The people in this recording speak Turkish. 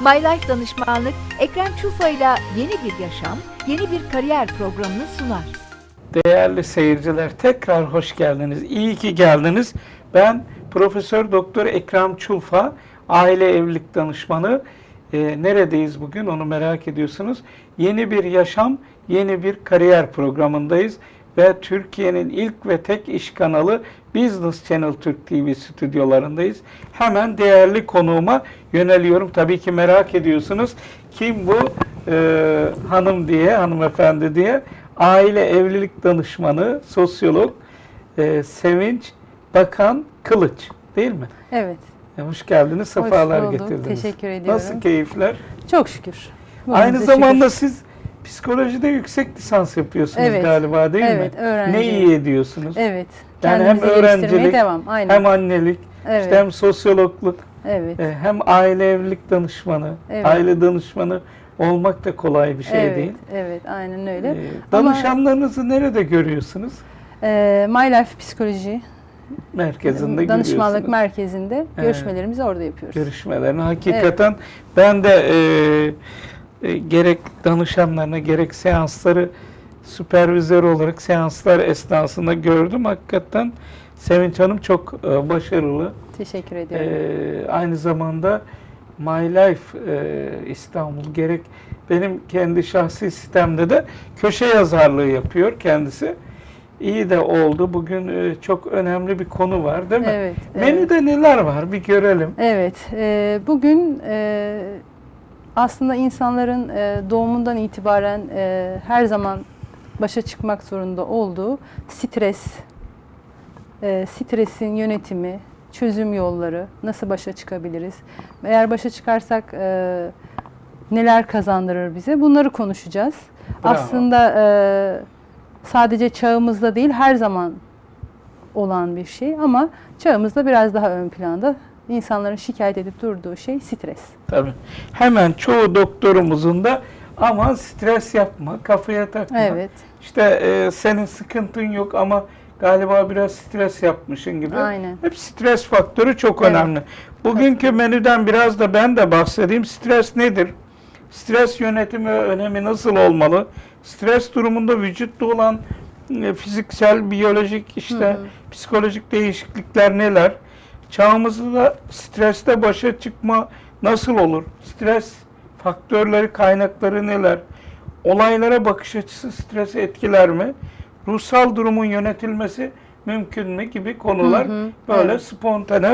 My Life Danışmanlık Ekrem Çufa ile yeni bir yaşam, yeni bir kariyer programını sunar. Değerli seyirciler tekrar hoş geldiniz. İyi ki geldiniz. Ben Profesör Doktor Ekrem Çulfa, aile evlilik danışmanı. Ee, neredeyiz bugün onu merak ediyorsunuz. Yeni bir yaşam, yeni bir kariyer programındayız ve Türkiye'nin ilk ve tek iş kanalı Business Channel Türk TV stüdyolarındayız. Hemen değerli konuğuma yöneliyorum. Tabii ki merak ediyorsunuz. Kim bu Ee, hanım diye, hanımefendi diye aile evlilik danışmanı, sosyolog e, Sevinç Bakan Kılıç değil mi? Evet. E, hoş geldiniz, sefalar bulduk, getirdiniz. teşekkür ediyorum. Nasıl keyifler? Çok şükür. Aynı zamanda şükür. siz psikolojide yüksek lisans yapıyorsunuz Evet, galiba değil evet, mi? öğrenci. Ne iyi ediyorsunuz? Evet. Yani hem öğrencilik, devam. Aynen. Hem annelik, evet. işte hem sosyologluk, evet. e, hem aile evlilik danışmanı, Evet. aile danışmanı olmak da kolay bir şey evet. değil. Evet, aynen öyle. Ee, Ama- danışanlarınızı nerede görüyorsunuz? Ee, My Life Psikoloji Merkezinde Danışmanlık. Merkezi'nde Evet. görüşmelerimizi orada yapıyoruz. görüşmelerini. Hakikaten ben de e, e, gerek danışanlarına gerek seansları süpervizör olarak seanslar esnasında gördüm. Hakikaten Sevinç Hanım çok e, başarılı. Teşekkür ediyorum. E, aynı zamanda My Life e, İstanbul gerek benim kendi şahsi sitemde de köşe yazarlığı yapıyor kendisi. İyi de oldu. Bugün e, çok önemli bir konu var değil mi? evet. evet. Menüde neler var bir görelim. Evet, e, bugün e, aslında insanların e, doğumundan itibaren e, her zaman başa çıkmak zorunda olduğu stres, e, stresin yönetimi, çözüm yolları, nasıl başa çıkabiliriz? Eğer başa çıkarsak neler kazandırır bize? Bunları konuşacağız. Bravo. Aslında sadece çağımızda değil, her zaman olan bir şey ama çağımızda biraz daha ön planda insanların şikayet edip durduğu şey stres. Tabii. Hemen çoğu doktorumuzun da aman stres yapma, kafaya takma. Evet. İşte e, senin sıkıntın yok ama galiba biraz stres yapmışın gibi. Aynen. Hep stres faktörü çok Evet. önemli. Bugünkü menüden biraz da ben de bahsedeyim. Stres nedir? Stres yönetimi ve önemi nasıl olmalı? Stres durumunda vücutta olan e, fiziksel, biyolojik, işte Hı hı. psikolojik değişiklikler neler? Çağımızda streste başa çıkma nasıl olur? Stres faktörleri, kaynakları neler? Olaylara bakış açısı stresi etkiler mi? Ruhsal durumun yönetilmesi mümkün mü gibi konular Hı hı, böyle evet. spontane